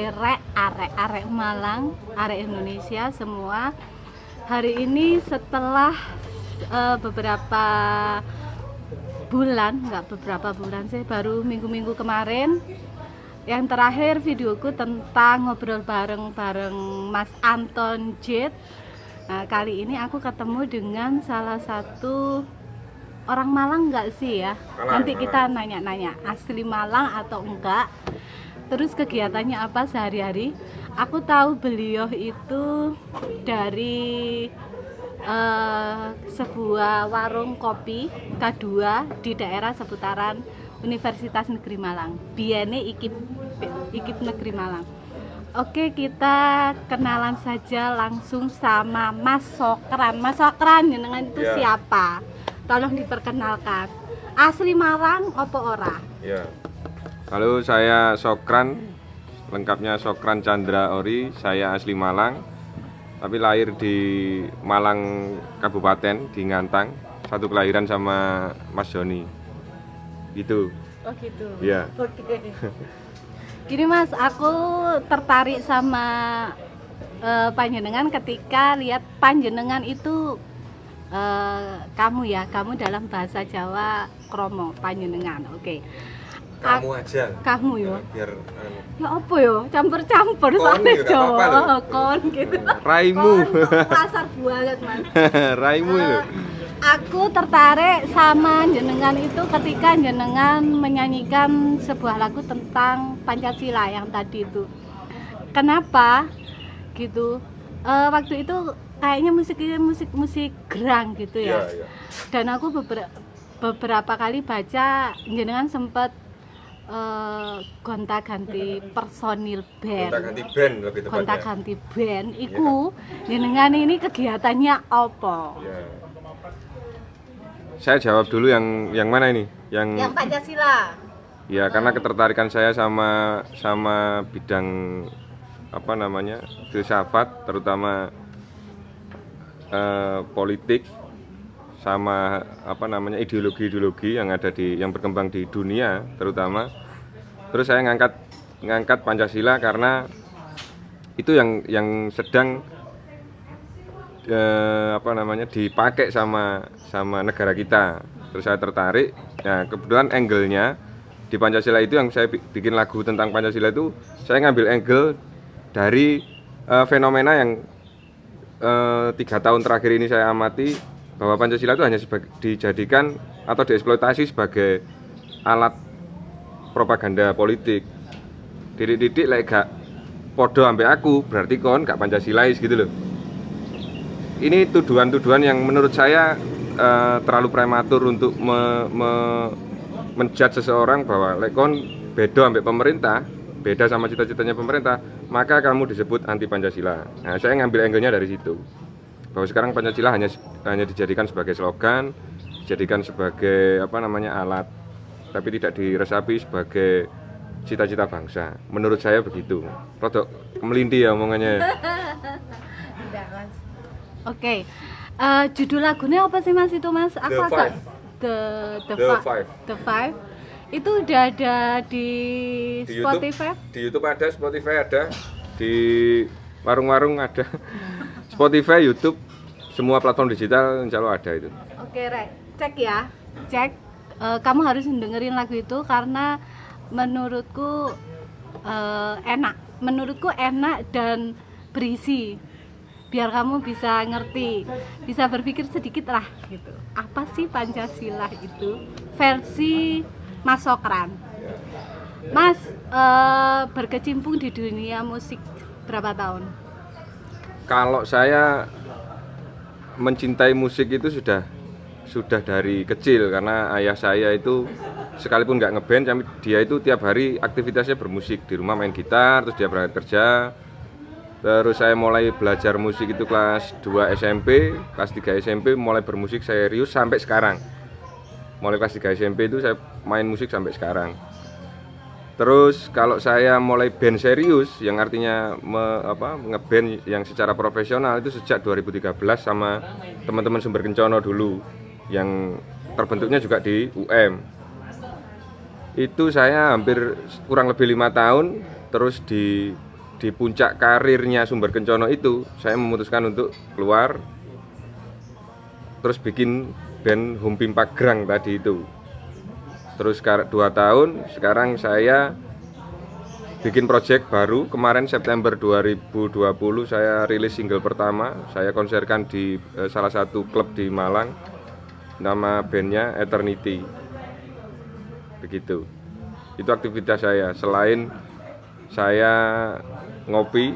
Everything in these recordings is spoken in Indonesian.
kabare rek arek arek Malang, arek Indonesia semua. Hari ini setelah eh, beberapa bulan, nggak beberapa bulan sih, baru minggu-minggu kemarin. Yang terakhir videoku tentang ngobrol bareng-bareng Mas Anton Jet. Nah, kali ini aku ketemu dengan salah satu orang Malang nggak sih ya? Nanti kita nanya-nanya asli Malang atau enggak. Terus kegiatannya apa sehari-hari? Aku tahu beliau itu dari eh, sebuah warung kopi K2 di daerah seputaran Universitas Negeri Malang. Biene Ikip Ikip Negeri Malang. Oke, kita kenalan saja langsung sama Mas Sokran. Mas Sokran, jenengan itu Ya. siapa? Tolong diperkenalkan. Asli Malang opo ora? Ya. Halo, saya Sokran. Lengkapnya Sokran Chandra Ori. Saya asli Malang. Tapi lahir di Malang Kabupaten di Ngantang. Satu kelahiran sama Mas Joni. Gitu. Oh gitu. Ya. Oke. Gini Mas, aku tertarik sama eh, panjenengan ketika lihat panjenengan itu eh, kamu ya, kamu dalam bahasa Jawa kromo panjenengan. Oke. Kamu aja. Kamu ya. Biar anu. Ya apa ya? Campur-campur soalnya ya, nggak Jawa. Oh, kon gitu. Raimu. Kon pasar banget, Mas. Raimu itu. Eh, aku tertarik sama jenengan itu ketika jenengan menyanyikan sebuah lagu tentang Pancasila yang tadi itu. Kenapa? Gitu. Eh, waktu itu kayaknya musiknya musik musik gerang gitu ya. Iya. Dan aku beberapa beberapa kali baca jenengan sempat eh, gonta-ganti personil band Gonta ganti band lebih tepatnya. gonta-ganti band iku jenengan ini kegiatannya apa? Ya. Saya jawab dulu yang yang mana ini? Yang Yang Pancasila. Ya karena ketertarikan saya sama sama bidang apa namanya filsafat terutama eh, politik sama apa namanya ideologi-ideologi yang ada di yang berkembang di dunia terutama. Terus saya ngangkat ngangkat Pancasila karena itu yang yang sedang eh, apa namanya dipakai sama sama negara kita. Terus saya tertarik nah kebetulan angle-nya di Pancasila itu yang saya bi- bikin lagu tentang Pancasila itu saya ngambil angle dari eh, fenomena yang eh, tiga tahun terakhir ini saya amati bahwa Pancasila itu hanya dijadikan atau dieksploitasi sebagai alat propaganda politik. Didik-didik lek gak podo ambek aku berarti kon gak Pancasilais gitu loh. Ini tuduhan-tuduhan yang menurut saya eh, terlalu prematur untuk me, me- menjudge seseorang bahwa lekon beda ambek pemerintah beda sama cita-citanya pemerintah maka kamu disebut anti Pancasila. Nah saya ngambil angle-nya dari situ bahwa sekarang Pancasila hanya hanya dijadikan sebagai slogan dijadikan sebagai apa namanya alat tapi tidak diresapi sebagai cita-cita bangsa menurut saya begitu rodok melinti ya omongannya Oke. Eh, judul lagunya apa sih Mas itu Mas? Aku The agak Five. The The, The Fi- Five. The Five. Itu udah ada di, di Spotify. YouTube, di YouTube ada, Spotify ada, di warung-warung ada, Spotify, YouTube, semua platform digital insya Allah ada itu. Oke, Rek. Cek ya. Cek. Eh, kamu harus dengerin lagu itu karena menurutku eh, enak. Menurutku enak dan berisi. Biar kamu bisa ngerti, bisa berpikir sedikit lah gitu. Apa sih Pancasila itu? Versi Mas Sokran. Mas eh, berkecimpung di dunia musik berapa tahun? Kalau saya mencintai musik itu sudah sudah dari kecil karena ayah saya itu sekalipun nggak ngeband tapi dia itu tiap hari aktivitasnya bermusik di rumah main gitar terus dia berangkat kerja Terus saya mulai belajar musik itu kelas 2 SMP, kelas 3 SMP mulai bermusik serius sampai sekarang. Mulai kelas 3 SMP itu saya main musik sampai sekarang. Terus kalau saya mulai band serius yang artinya me, apa ngeband yang secara profesional itu sejak 2013 sama teman-teman Sumber Kencono dulu yang terbentuknya juga di UM. Itu saya hampir kurang lebih lima tahun terus di di puncak karirnya Sumber Kencono itu saya memutuskan untuk keluar terus bikin band Humpimpa Grang tadi itu terus dua tahun sekarang saya bikin project baru. Kemarin September 2020 saya rilis single pertama. Saya konserkan di eh, salah satu klub di Malang. Nama bandnya Eternity. Begitu. Itu aktivitas saya. Selain saya ngopi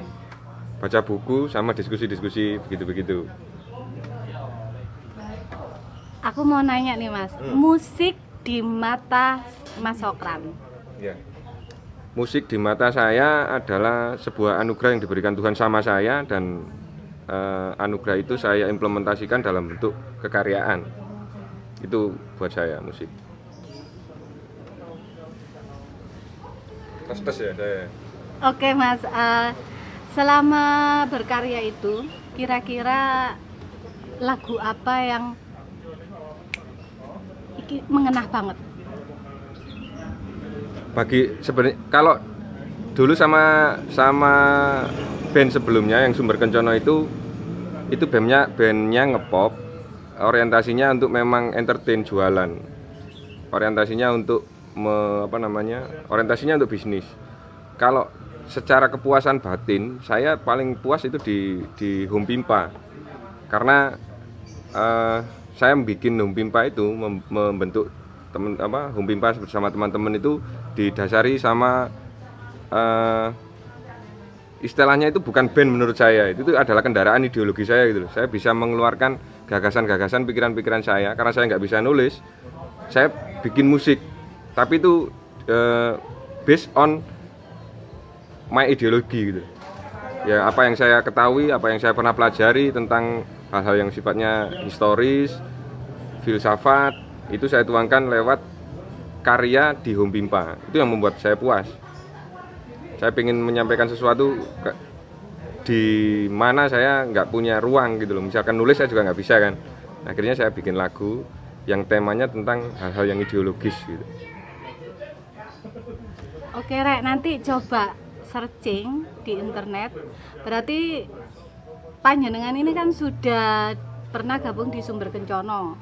baca buku sama diskusi-diskusi begitu-begitu. Aku mau nanya nih Mas, musik di mata Mas Sokran. Ya. Musik di mata saya adalah sebuah anugerah yang diberikan Tuhan sama saya dan eh, anugerah itu saya implementasikan dalam bentuk kekaryaan. Itu buat saya musik. Tes ya saya. Oke Mas, eh, selama berkarya itu kira-kira lagu apa yang mengenah banget? Bagi sebenarnya kalau dulu sama sama band sebelumnya yang Sumber Kencono itu itu bandnya bandnya ngepop orientasinya untuk memang entertain jualan. Orientasinya untuk me- apa namanya orientasinya untuk bisnis. Kalau secara kepuasan batin saya paling puas itu di di Home Pimpa karena eh, saya bikin Home Pimpa itu mem- membentuk temen apa Home Pimpa bersama teman-teman itu didasari sama eh, istilahnya itu bukan band menurut saya. Itu tuh adalah kendaraan ideologi saya gitu saya bisa mengeluarkan gagasan-gagasan pikiran-pikiran saya. Karena saya nggak bisa nulis saya bikin musik. Tapi itu eh, based on my ideologi gitu. Ya apa yang saya ketahui apa yang saya pernah pelajari tentang hal-hal yang sifatnya historis filsafat itu saya tuangkan lewat karya di Home Pimpa. Itu yang membuat saya puas. Saya ingin menyampaikan sesuatu ke- di mana saya nggak punya ruang gitu loh. Misalkan nulis saya juga nggak bisa kan. Akhirnya saya bikin lagu yang temanya tentang hal-hal yang ideologis gitu. Oke Rek, nanti coba searching di internet. Berarti panjenengan ini kan sudah pernah gabung di Sumber Kencono.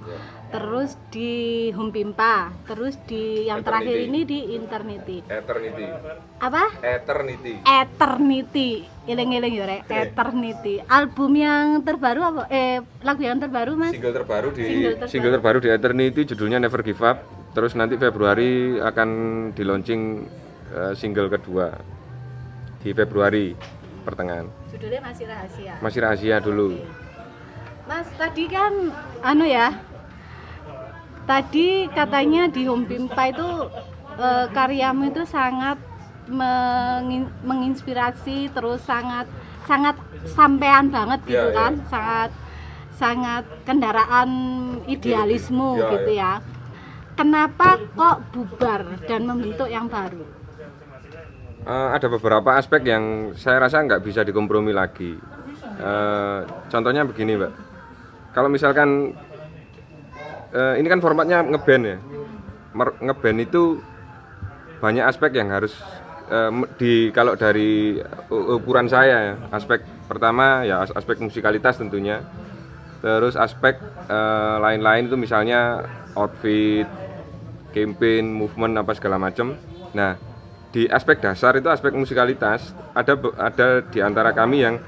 Terus di Humpimpa, terus di yang terakhir Eternity. ini di Eternity. Eternity Apa? Eternity Eternity. Eling-eling ya, Rek. Eternity. Album yang terbaru apa? Eh, lagu yang terbaru, Mas? single terbaru di Single terbaru. single terbaru di Eternity judulnya Never Give Up terus nanti Februari akan di launching eh, single kedua di Februari pertengahan Judulnya masih rahasia. masih rahasia dulu Mas, tadi kan anu ya. Tadi katanya di Home Pimpa itu eh, karyamu itu sangat mengin- menginspirasi terus sangat sangat sampean banget gitu Iya, iya. kan. Sangat sangat kendaraan idealisme Iya, gitu ya. Kenapa kok bubar dan membentuk yang baru? Eh, ada beberapa aspek yang saya rasa nggak bisa dikompromi lagi. Eh, contohnya begini, Mbak. Kalau misalkan eh, ini kan formatnya ngeband ya. Ngeband itu banyak aspek yang harus me- di kalau dari ukuran saya ya. Aspek pertama ya as- aspek musikalitas tentunya. Terus aspek lain-lain itu misalnya outfit, campaign, movement apa segala macam. Nah, di aspek dasar itu aspek musikalitas ada ada di antara kami yang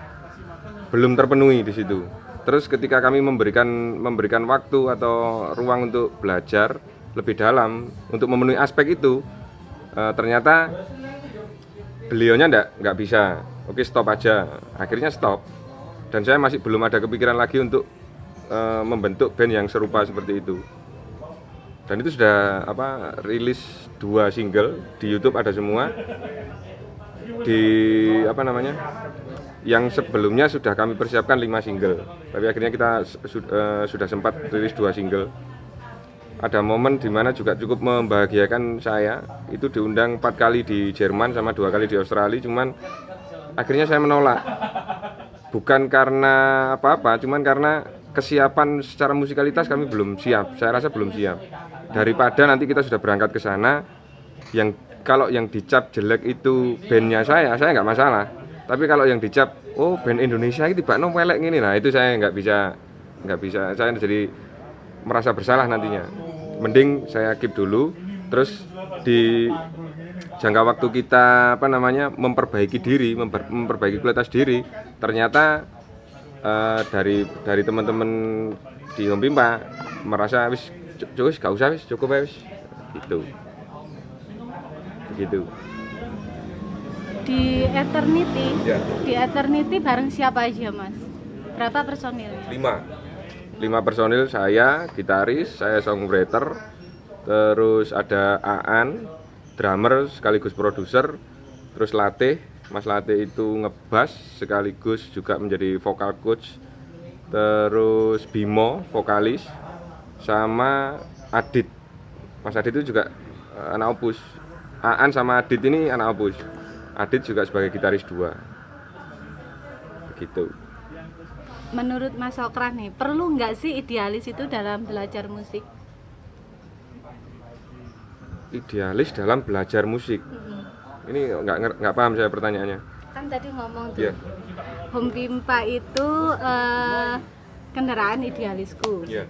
belum terpenuhi di situ. Terus ketika kami memberikan memberikan waktu atau ruang untuk belajar lebih dalam untuk memenuhi aspek itu, eh, ternyata beliaunya nggak nggak bisa. Oke stop aja. Akhirnya stop. Dan saya masih belum ada kepikiran lagi untuk eh, membentuk band yang serupa seperti itu dan itu sudah apa rilis dua single di YouTube ada semua. Di apa namanya yang sebelumnya sudah kami persiapkan 5 single. Tapi akhirnya kita su- eh, sudah sempat rilis dua single. Ada momen di mana juga cukup membahagiakan saya. Itu diundang empat kali di Jerman sama dua kali di Australia. Cuman akhirnya saya menolak. Bukan karena apa-apa cuman karena kesiapan secara musikalitas kami belum siap. Saya rasa belum siap daripada nanti kita sudah berangkat ke sana yang kalau yang dicap jelek itu bandnya saya saya nggak masalah. Tapi kalau yang dicap oh band Indonesia ini tiba welek gini nah itu saya nggak bisa nggak bisa. Saya jadi merasa bersalah nantinya. Mending saya keep dulu terus di jangka waktu kita apa namanya memperbaiki diri memper- memperbaiki kualitas diri. Ternyata eh, dari dari teman-teman di Home Pimpa merasa wis cu- cu- wis gak usah wis cukup ya wis gitu. Begitu Di Eternity, ya. di Eternity bareng siapa aja mas? Berapa personilnya? lima. Lima personil saya gitaris saya songwriter terus ada Aan drummer sekaligus produser terus Latih Mas Latih itu ngebas sekaligus juga menjadi vokal coach terus Bimo vokalis sama Adit Mas Adit itu juga eh, anak opus Aan sama Adit ini anak opus Adit juga sebagai gitaris dua begitu Menurut Mas Okran nih, perlu nggak sih idealis itu dalam belajar musik? idealis dalam belajar musik ini nggak nggak paham saya pertanyaannya Kan tadi ngomong tuh, Iya. Home Pimpa itu eh, kendaraan idealisku. Iya.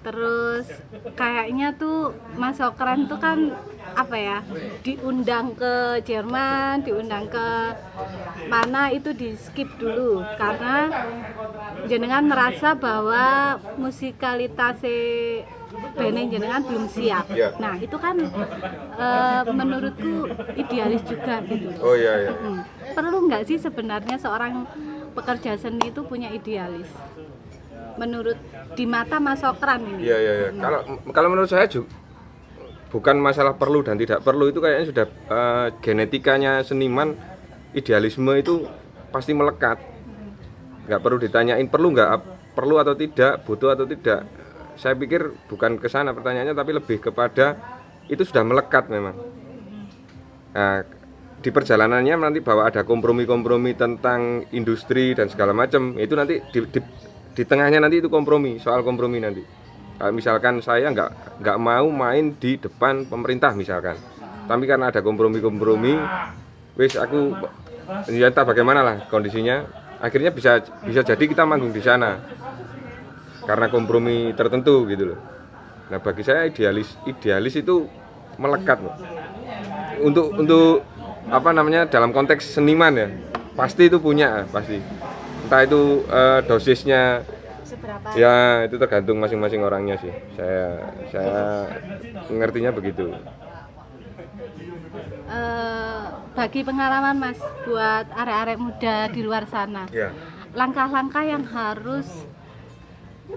Terus kayaknya tuh Mas Okran tuh kan apa ya diundang ke Jerman, diundang ke mana itu di skip dulu karena jenengan merasa bahwa musikalitas band jenengan belum siap. Iya. Nah itu kan eh, menurutku idealis juga gitu. oh iya iya. Perlu nggak sih sebenarnya seorang pekerja seni itu punya idealis? Menurut di mata Mas Okran ini. iya iya iya. kalau kalau menurut saya juga bukan masalah perlu dan tidak perlu itu kayaknya sudah eh, genetikanya seniman idealisme itu pasti melekat nggak perlu ditanyain perlu nggak perlu atau tidak butuh atau tidak saya pikir bukan ke sana pertanyaannya tapi lebih kepada itu sudah melekat memang nah, di perjalanannya nanti bahwa ada kompromi-kompromi tentang industri dan segala macam itu nanti di, di, di tengahnya nanti itu kompromi soal kompromi nanti. Kalau misalkan saya nggak nggak mau main di depan pemerintah misalkan. Tapi karena ada kompromi-kompromi wis aku ya entah bagaimana lah kondisinya akhirnya bisa bisa jadi kita manggung di sana. Karena kompromi tertentu gitu loh. Nah bagi saya idealis idealis itu melekat loh. Untuk untuk apa namanya dalam konteks seniman ya pasti itu punya pasti entah itu eh, dosisnya Seberapa? ya itu tergantung masing-masing orangnya sih. Saya saya ngertinya begitu. Eh, bagi pengalaman Mas buat arek-arek muda di luar sana, ya. langkah-langkah yang harus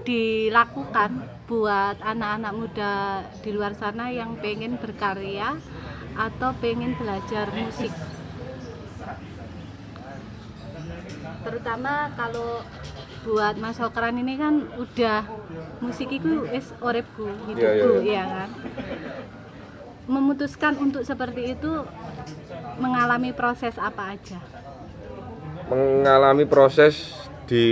dilakukan buat anak-anak muda di luar sana yang pengen berkarya atau pengen belajar musik terutama kalau buat Mas Okran ini kan udah musik itu wis uripku hidupku Iya, ya kan? Memutuskan untuk seperti itu mengalami proses apa aja? Mengalami proses di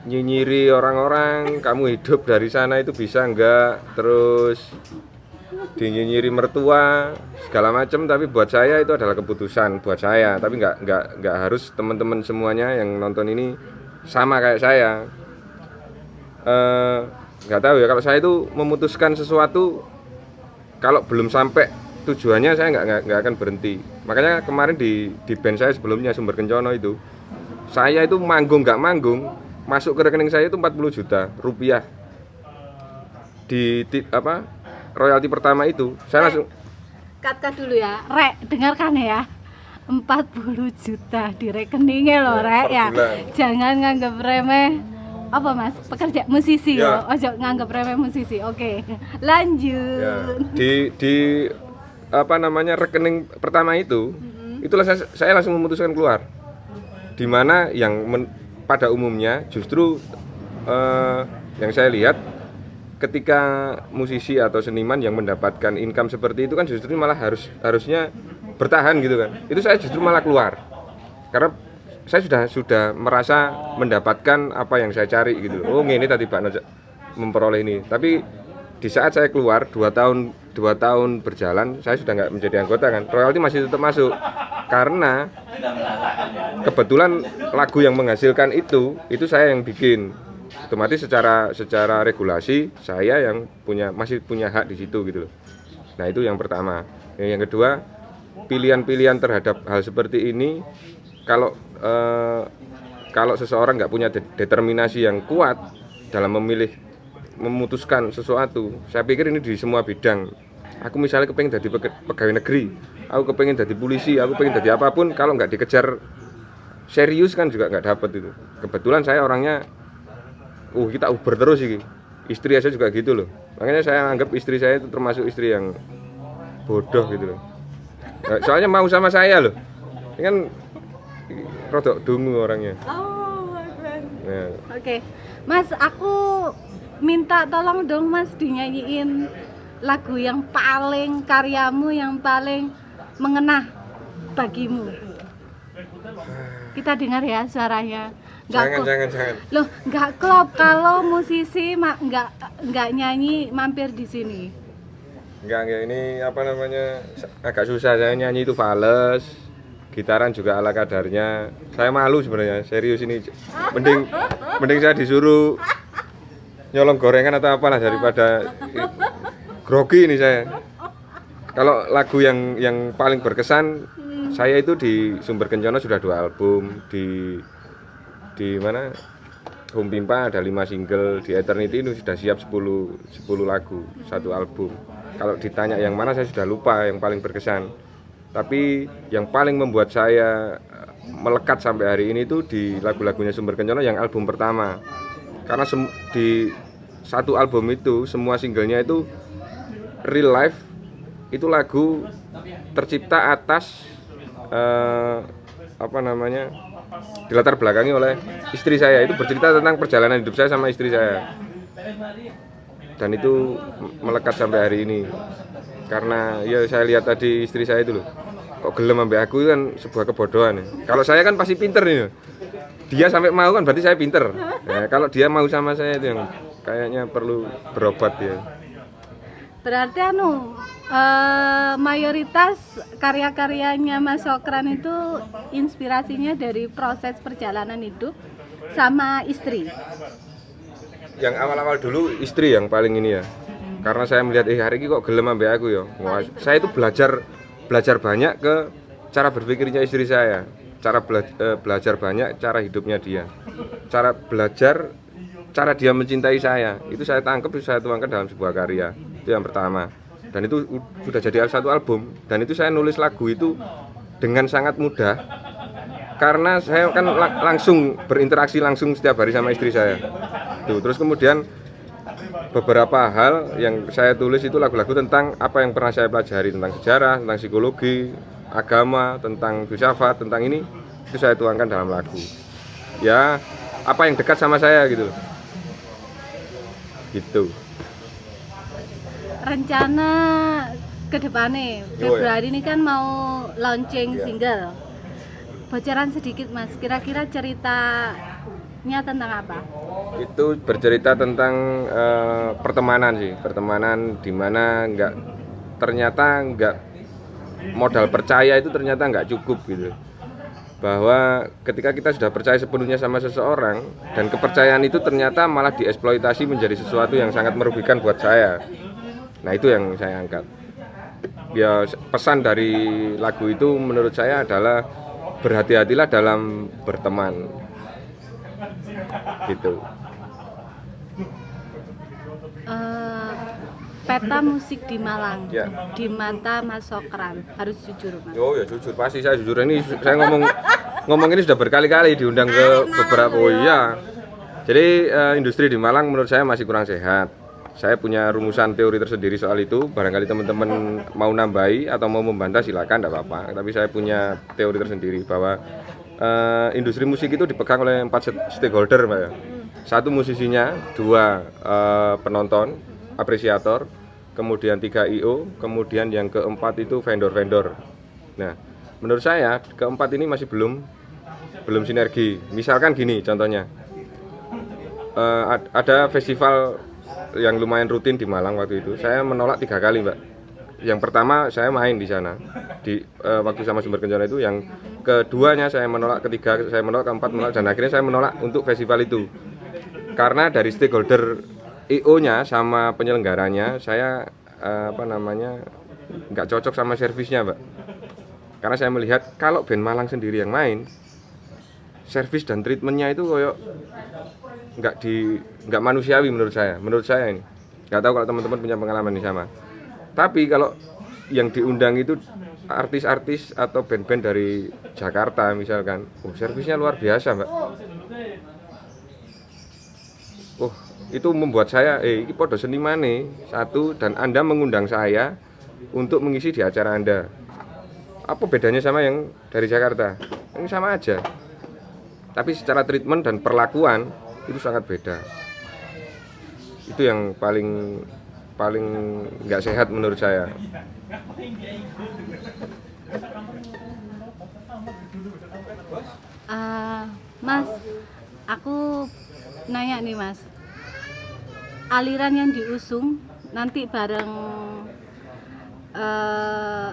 nyinyiri orang-orang kamu hidup dari sana itu bisa enggak terus dinyinyiri mertua segala macam tapi buat saya itu adalah keputusan buat saya. Tapi nggak nggak nggak harus teman-teman semuanya yang nonton ini sama kayak saya. Eh, nggak tahu ya kalau saya itu memutuskan sesuatu kalau belum sampai tujuannya saya nggak nggak- akan berhenti. Makanya kemarin di di band saya sebelumnya sumber kencono itu saya itu manggung nggak manggung masuk ke rekening saya itu 40 juta rupiah. Di, ti- apa royalti pertama itu saya langsung Kat-kat dulu ya, Rek, dengarkan ya. 40 juta di rekeningnya loh, Rek ya. Jangan nganggap remeh. Apa mas? Pekerja musisi Ya. ya ojo nganggap remeh musisi. Oke. Lanjut. Ya, di di apa namanya rekening pertama itu itulah saya, saya langsung memutuskan keluar. Di mana yang men- pada umumnya justru eh, yang saya lihat ketika musisi atau seniman yang mendapatkan income seperti itu kan justru malah harus harusnya bertahan gitu kan. Itu saya justru malah keluar. Karena saya sudah sudah merasa mendapatkan apa yang saya cari gitu. Oh ini tadi Pak memperoleh ini. Tapi di saat saya keluar dua tahun dua tahun berjalan saya sudah nggak menjadi anggota kan. Royalti masih tetap masuk. Karena kebetulan lagu yang menghasilkan itu itu saya yang bikin otomatis secara secara regulasi saya yang punya masih punya hak di situ gitu loh. Nah itu yang pertama. Yang kedua pilihan-pilihan terhadap hal seperti ini kalau eh, kalau seseorang nggak punya de- determinasi yang kuat dalam memilih memutuskan sesuatu saya pikir ini di semua bidang. Aku misalnya kepengen jadi pegawai negeri aku kepengen jadi polisi aku pengen jadi apa pun kalau nggak dikejar serius kan juga nggak dapet itu. Kebetulan saya orangnya uh kita uber terus sih istri saya juga gitu loh. Makanya saya anggap istri saya itu termasuk istri yang bodoh gitu loh. Nah, soalnya mau sama saya loh. Ini kan rodok dungu orangnya. Oh. Nah, Oke, Mas, aku minta tolong dong Mas dinyanyiin lagu yang paling karyamu yang paling mengena bagimu. Kita dengar ya suaranya. Nggak jangan jangan jangan. Loh, nggak klop kalau musisi nggak nggak nyanyi mampir di sini. Enggak, enggak ini apa namanya agak susah. Saya nyanyi itu fales. Gitaran juga ala kadarnya. Saya malu sebenarnya. Serius ini. Mending mending saya disuruh nyolong gorengan atau apalah daripada grogi ini saya. Kalau lagu yang yang paling berkesan saya itu di Sumber Kencono sudah dua album di di mana? Home Pimpa ada 5 single di Eternity ini sudah siap 10 10 lagu satu album. Kalau ditanya yang mana saya sudah lupa yang paling berkesan. Tapi yang paling membuat saya eh, melekat sampai hari ini itu di lagu-lagunya Sumber Kencono yang album pertama. Karena di satu album itu semua singlenya itu real life itu lagu tercipta atas eh, apa namanya dilatar belakangi oleh istri saya. Itu bercerita tentang perjalanan hidup saya sama istri saya. Dan itu melekat sampai hari ini. Karena ya saya lihat tadi istri saya itu loh kok gelem sampai aku kan sebuah kebodohan ya. kalau saya kan pasti pinter nih dia sampai mau kan berarti saya pinter. Nah, kalau dia mau sama saya itu yang kayaknya perlu berobat ya Berarti anu eh, mayoritas karya-karyanya Mas Sokran itu inspirasinya dari proses perjalanan hidup sama istri. yang awal-awal dulu istri yang paling ini ya. Karena saya melihat eh hari ini kok gelem ambek aku ya? Wah, saya itu belajar belajar banyak ke cara berpikirnya istri saya. Cara bela- eh, belajar banyak cara hidupnya dia. Cara belajar cara dia mencintai saya. Itu saya tangkap itu saya tuangkan dalam sebuah karya. Itu yang pertama dan itu sudah jadi satu album dan itu saya nulis lagu itu dengan sangat mudah karena saya kan la- langsung berinteraksi langsung setiap hari sama istri saya Tuh, terus kemudian beberapa hal yang saya tulis itu lagu-lagu tentang apa yang pernah saya pelajari tentang sejarah, tentang psikologi, agama, tentang filsafat, tentang ini itu saya tuangkan dalam lagu. Ya, apa yang dekat sama saya gitu. Gitu. Rencana ke depannya Yo, ya. Februari ini kan mau launching Iya. single. Bocoran sedikit Mas, kira-kira ceritanya tentang apa? Itu bercerita tentang eh, pertemanan sih, pertemanan di mana nggak ternyata nggak modal percaya itu ternyata nggak cukup gitu. Bahwa ketika kita sudah percaya sepenuhnya sama seseorang dan kepercayaan itu ternyata malah dieksploitasi menjadi sesuatu yang sangat merugikan buat saya. Nah itu yang saya angkat. Ya pesan dari lagu itu menurut saya adalah berhati-hatilah dalam berteman gitu. Eh, peta musik di Malang Ya. di mata Mas Sokran harus jujur Mas. Oh ya jujur pasti saya jujur ini saya ngomong ngomong ini sudah berkali-kali diundang ke beberapa oh iya. Jadi eh, industri di Malang menurut saya masih kurang sehat. Saya punya rumusan teori tersendiri soal itu. Barangkali teman-teman mau nambahi atau mau membantah silakan tidak apa-apa. Tapi saya punya teori tersendiri bahwa eh, industri musik itu dipegang oleh empat stakeholder mbak ya satu musisinya dua eh, penonton apresiator kemudian tiga io kemudian yang keempat itu vendor-vendor nah menurut saya keempat ini masih belum belum sinergi misalkan gini contohnya ad- ada festival yang lumayan rutin di Malang waktu itu. Saya menolak tiga kali mbak. Yang pertama saya main di sana. Di eh, waktu sama sumber kencana itu yang keduanya saya menolak ketiga saya menolak keempat menolak dan akhirnya saya menolak untuk festival itu. Karena dari stakeholder IO nya sama penyelenggaranya saya eh, apa namanya nggak cocok sama servisnya mbak. Karena saya melihat kalau band Malang sendiri yang main servis dan treatmentnya itu koyok nggak di nggak manusiawi menurut saya menurut saya ini. Nggak tahu kalau teman-teman punya pengalaman yang sama tapi kalau yang diundang itu artis-artis atau band-band dari Jakarta misalkan oh servisnya luar biasa mbak. Oh itu membuat saya eh ini podo seniman nih satu dan anda mengundang saya untuk mengisi di acara anda. Apa bedanya sama yang dari Jakarta? Ini sama aja. Tapi secara treatment dan perlakuan itu sangat beda. Itu yang paling paling nggak sehat menurut saya. Ah, Mas, aku nanya nih Mas, aliran yang diusung nanti bareng eh,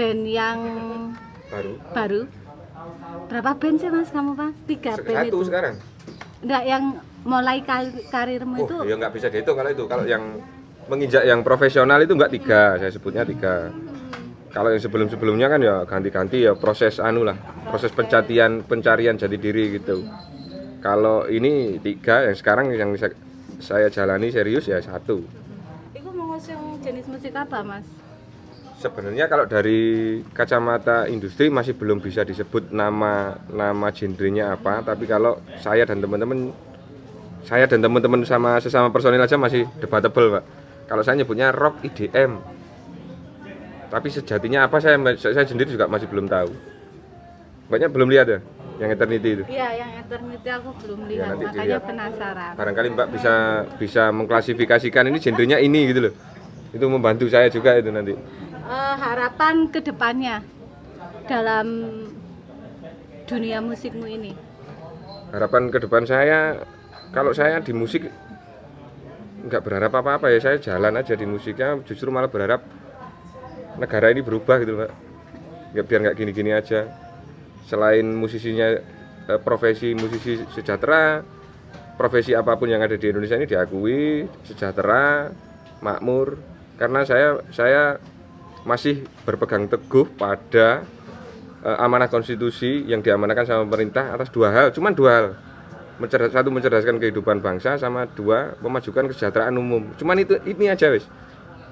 band yang baru. baru. Berapa band sih Mas kamu Mas? Tiga band satu itu? sekarang Enggak, yang mulai kar- karirmu itu oh ya nggak bisa dihitung kalau itu. Kalau yang menginjak yang profesional itu nggak tiga saya sebutnya tiga. Kalau yang sebelum sebelumnya kan ya ganti-ganti ya proses anu lah proses pencarian pencarian jati diri gitu. Kalau ini tiga yang sekarang yang bisa saya jalani serius ya satu. Itu mengusung jenis musik apa Mas? Sebenarnya kalau dari kacamata industri masih belum bisa disebut nama nama genrenya apa, tapi kalau saya dan teman-teman saya dan teman-teman sama sesama personil aja masih debatable, Pak. Kalau saya nyebutnya rock IDM. Tapi sejatinya apa saya saya sendiri juga masih belum tahu. Banyak belum lihat ya yang eternity itu. Iya, yang eternity aku belum lihat, nanti makanya dilihat. penasaran. Barangkali Mbak bisa bisa mengklasifikasikan ini genrenya ini gitu loh. Itu membantu saya juga itu nanti. Eh, harapan ke depannya dalam dunia musikmu ini? Harapan ke depan saya kalau saya di musik nggak berharap apa-apa ya saya jalan aja di musiknya justru malah berharap negara ini berubah gitu pak nggak biar nggak gini-gini aja. Selain musisinya eh, profesi musisi sejahtera profesi apa pun yang ada di Indonesia ini diakui sejahtera makmur. Karena saya saya masih berpegang teguh pada eh, amanah konstitusi yang diamanahkan sama pemerintah atas dua hal, cuman dua hal. Mencerdas, satu mencerdaskan kehidupan bangsa sama dua memajukan kesejahteraan umum. Cuman itu ini aja wis.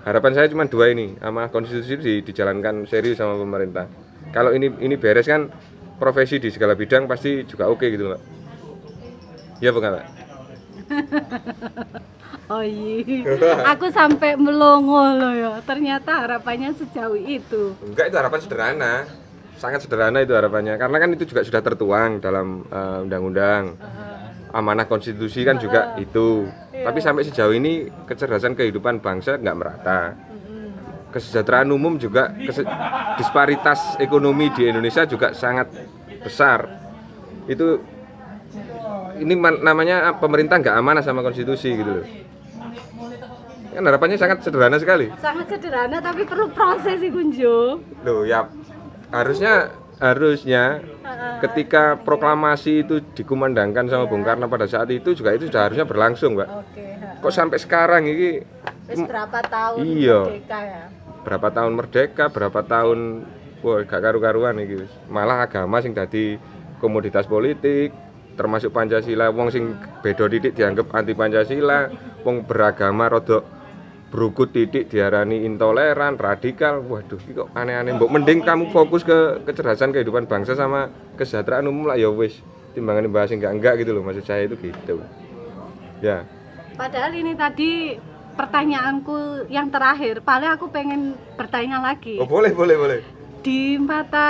Harapan saya cuma dua ini, amanah konstitusi di, dijalankan serius sama pemerintah. Kalau ini ini beres kan profesi di segala bidang pasti juga oke gitu, Pak. Ya bukan, Pak? Oh iya aku sampai melongo loh ya ternyata harapannya sejauh itu Enggak itu harapan sederhana. Sangat sederhana itu harapannya. Karena kan itu juga sudah tertuang dalam eh, undang-undang. Amanah konstitusi kan juga itu. Tapi sampai sejauh ini kecerdasan kehidupan bangsa nggak merata. Kesejahteraan umum juga kese- disparitas ekonomi di Indonesia juga sangat besar. Itu ini man- namanya pemerintah nggak amanah sama konstitusi gitu loh. Kan harapannya sangat sederhana sekali. sangat sederhana tapi perlu proses sih Kunjo Loh ya harusnya harusnya ketika proklamasi itu dikumandangkan sama Bung Karno pada saat itu juga itu sudah harusnya berlangsung, Mbak. oke Kok sampai sekarang ini berapa tahun Iya. merdeka ya berapa tahun merdeka, berapa tahun wah gak karu-karuan iki. wis. Malah agama sing dadi komoditas politik termasuk Pancasila wong sing beda titik dianggap anti Pancasila, wong beragama rodok berukut titik diarani intoleran, radikal. Waduh, iki kok aneh-aneh. Mbok mending kamu fokus ke kecerdasan kehidupan bangsa sama kesejahteraan umum lah ya wis. Timbangan bahas enggak-enggak gitu loh maksud saya itu gitu. Ya. padahal ini tadi pertanyaanku yang terakhir paling aku pengen bertanya lagi Oh, boleh, boleh, boleh. di mata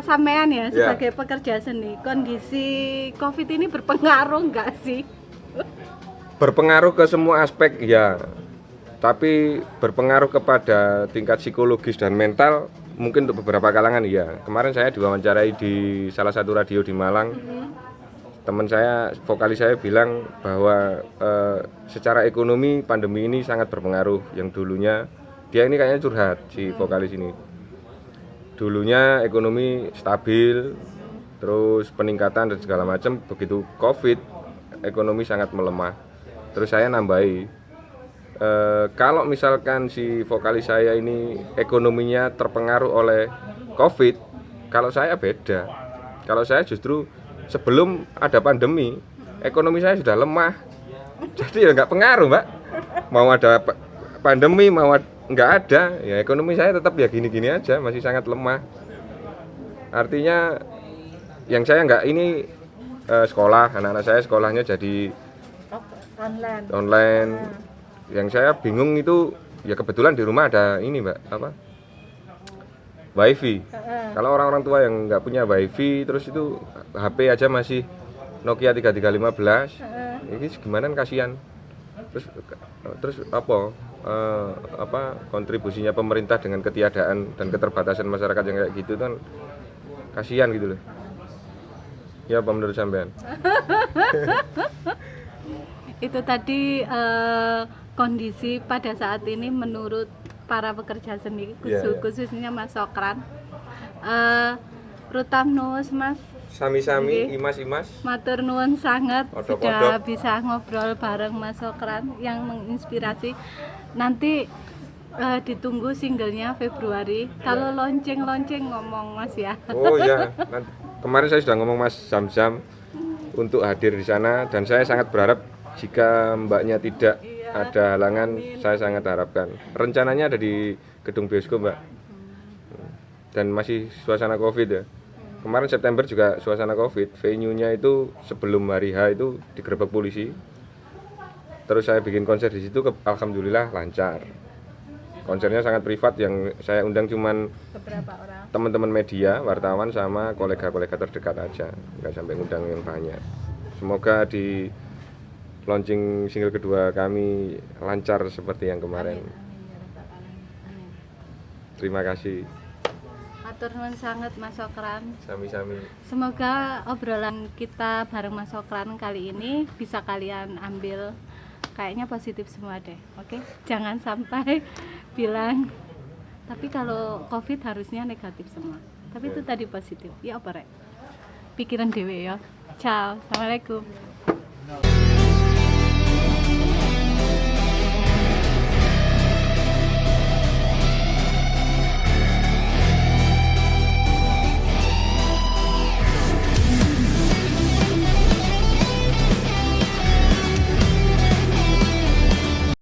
sampean ya Ya. sebagai pekerja seni kondisi covid ini berpengaruh nggak sih berpengaruh ke semua aspek ya tapi berpengaruh kepada tingkat psikologis dan mental mungkin untuk beberapa kalangan ya kemarin saya diwawancarai di salah satu radio di Malang. Teman saya vokalis saya bilang bahwa eh, secara ekonomi pandemi ini sangat berpengaruh. Yang dulunya dia ini kayaknya curhat si vokalis ini. Dulunya ekonomi stabil terus peningkatan dan segala macam. Begitu covid ekonomi sangat melemah. Terus saya nambahi eh, kalau misalkan si vokalis saya ini ekonominya terpengaruh oleh covid kalau saya beda. Kalau saya justru sebelum ada pandemi ekonomi saya sudah lemah. Jadi ya nggak pengaruh mbak. Mau ada pa- pandemi mau nggak ada ya ekonomi saya tetap ya gini-gini aja masih sangat lemah. Artinya yang saya nggak ini eh, sekolah anak-anak saya sekolahnya jadi online. online yang saya bingung itu ya kebetulan di rumah ada ini mbak apa? Wifi. Kalau orang-orang tua yang nggak punya wifi terus itu HP aja masih Nokia 3315 ini gimana kasihan. Terus terus apa eh, apa kontribusinya pemerintah dengan ketiadaan dan keterbatasan masyarakat yang kayak gitu kan kasihan gitu loh. Ya apa menurut sampean itu tadi eh, kondisi pada saat ini menurut para pekerja seni khusus- iya. khususnya Mas Sokran eh Rutam Mas sami-sami imas-imas Matur nuwun sangat Kodok-kodok. sudah bisa ngobrol bareng Mas Sokran yang menginspirasi. Nanti eh, ditunggu singlenya Februari. Kalau lonceng-lonceng ngomong Mas ya. Oh iya, kemarin saya sudah ngomong Mas Zam-Zam untuk hadir di sana dan saya sangat berharap jika mbaknya tidak ada halangan, saya sangat harapkan. Rencananya ada di gedung bioskop mbak dan masih suasana covid ya. Kemarin September juga suasana covid, venue-nya itu sebelum hari H itu digerebek polisi. Terus saya bikin konser di situ, alhamdulillah lancar. Konsernya sangat privat yang saya undang cuman orang. teman-teman media, wartawan sama kolega-kolega terdekat aja, nggak sampai ngundang yang banyak. Semoga di launching single kedua kami lancar seperti yang kemarin. Terima kasih, Matur nuwun sangat Mas Sokran. sami-sami. Semoga obrolan kita bareng Mas Sokran kali ini bisa kalian ambil kayaknya positif semua deh. Oke? Jangan sampai bilang tapi kalau Covid harusnya negatif semua. Tapi itu tadi positif. Ya apa rek? Pikiran dewe ya. Ciao. Assalamualaikum.